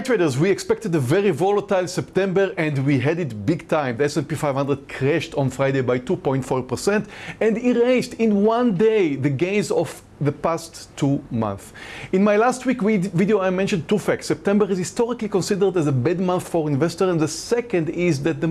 Hi traders, we expected a very volatile September and we had it big time. The S&P 500 crashed on Friday by 2.4% and erased in one day the gains of the past two months. In my last week video I mentioned two facts. September is historically considered as a bad month for investors and the second is that the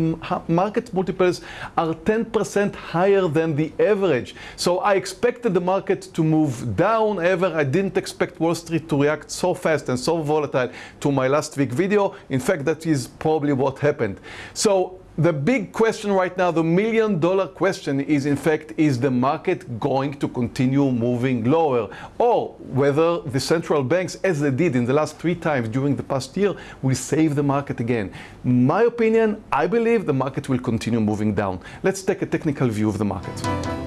market multiples are 10% higher than the average. So I expected the market to move down, however I didn't expect Wall Street to react so fast and so volatile to my last week video. In fact that is probably what happened. So the big question right now, the million dollar question is in fact, is the market going to continue moving lower? Or whether the central banks, as they did in the last three times during the past year, will save the market again? My opinion, I believe the market will continue moving down. Let's take a technical view of the market.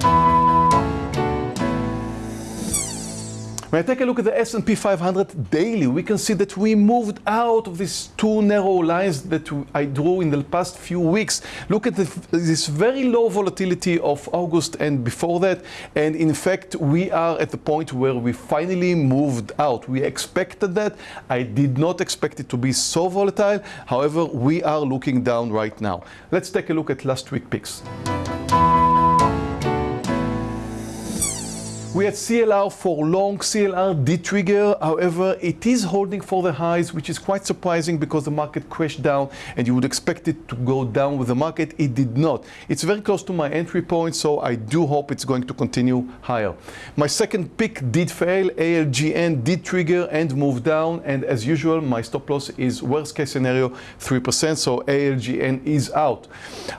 When I take a look at the S&P 500 daily, we can see that we moved out of these two narrow lines that I drew in the past few weeks. Look at this very low volatility of August and before that. And in fact, we are at the point where we finally moved out. We expected that. I did not expect it to be so volatile. However, we are looking down right now. Let's take a look at last week picks. We had CLR for long, CLR did trigger, however, it is holding for the highs, which is quite surprising because the market crashed down and you would expect it to go down with the market. It did not. It's very close to my entry point, so I do hope it's going to continue higher. My second pick did fail. ALGN did trigger and move down, and as usual, my stop loss is worst case scenario 3%, so ALGN is out.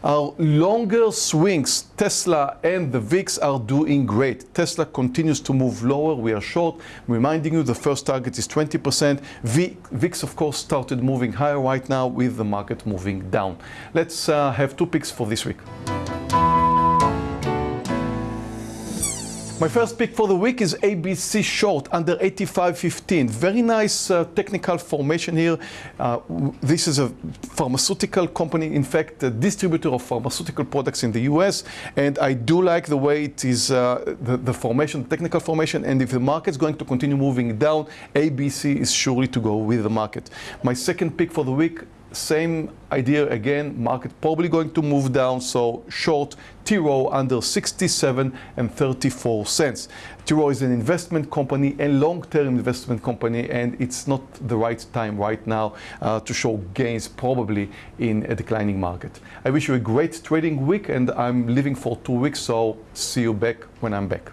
Our longer swings, Tesla and the VIX are doing great. Tesla continues to move lower. We are short. Reminding you the first target is 20%. VIX, of course, started moving higher right now with the market moving down. Let's uh, have two picks for this week. My first pick for the week is ABC short under 85.15. Very nice uh, technical formation here. Uh, this is a pharmaceutical company, in fact, a distributor of pharmaceutical products in the US. And I do like the way it is, uh, the, the formation, technical formation. And if the market's going to continue moving down, ABC is surely to go with the market. My second pick for the week same idea again, market probably going to move down, so short T. Rowe under 67 and 34 cents. T. Rowe is an investment company, a long-term investment company, and it's not the right time right now uh, to show gains probably in a declining market. I wish you a great trading week and I'm leaving for two weeks, so see you back when I'm back.